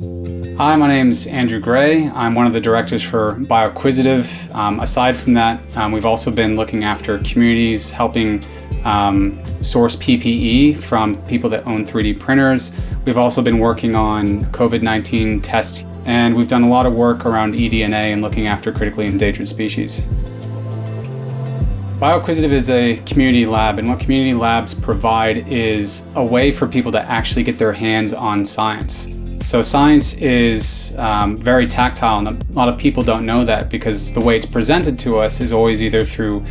Hi, my name's Andrew Gray. I'm one of the directors for BioQuisitive. Um, aside from that, um, we've also been looking after communities, helping um, source PPE from people that own 3D printers. We've also been working on COVID-19 tests, and we've done a lot of work around eDNA and looking after critically endangered species. BioQuisitive is a community lab, and what community labs provide is a way for people to actually get their hands on science. So science is um, very tactile, and a lot of people don't know that because the way it's presented to us is always either through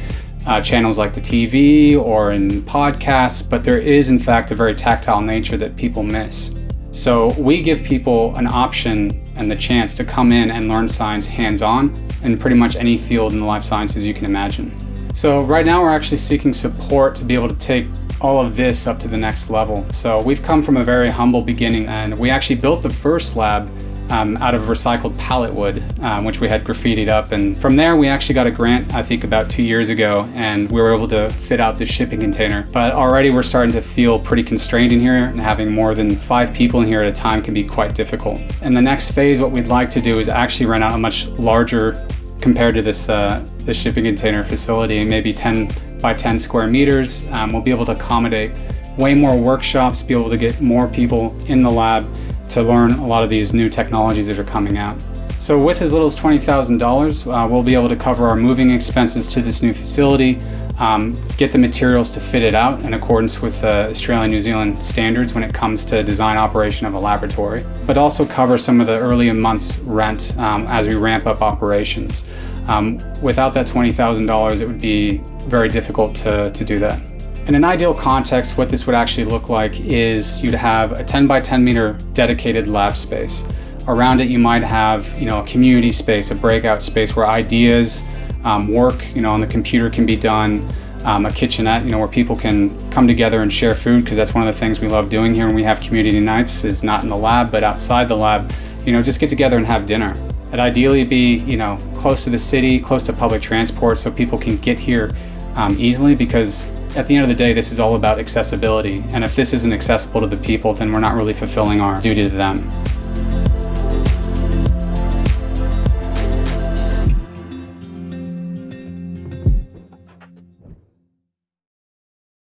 uh, channels like the TV or in podcasts, but there is in fact a very tactile nature that people miss. So we give people an option and the chance to come in and learn science hands-on in pretty much any field in the life sciences you can imagine. So right now we're actually seeking support to be able to take all of this up to the next level. So we've come from a very humble beginning and we actually built the first lab um, out of recycled pallet wood, um, which we had graffitied up. And from there, we actually got a grant, I think about two years ago, and we were able to fit out the shipping container. But already we're starting to feel pretty constrained in here and having more than five people in here at a time can be quite difficult. In the next phase, what we'd like to do is actually rent out a much larger compared to this uh, the shipping container facility, maybe 10 by 10 square meters. Um, we'll be able to accommodate way more workshops, be able to get more people in the lab to learn a lot of these new technologies that are coming out. So with as little as $20,000, uh, we'll be able to cover our moving expenses to this new facility, um, get the materials to fit it out in accordance with the uh, Australian New Zealand standards when it comes to design operation of a laboratory, but also cover some of the early months rent um, as we ramp up operations. Um, without that $20,000, it would be very difficult to, to do that. In an ideal context, what this would actually look like is you'd have a 10 by 10 meter dedicated lab space. Around it, you might have, you know, a community space, a breakout space where ideas, um, work, you know, on the computer can be done, um, a kitchenette, you know, where people can come together and share food, because that's one of the things we love doing here when we have community nights is not in the lab, but outside the lab, you know, just get together and have dinner. It'd ideally be, you know, close to the city, close to public transport so people can get here um, easily because at the end of the day, this is all about accessibility. And if this isn't accessible to the people, then we're not really fulfilling our duty to them.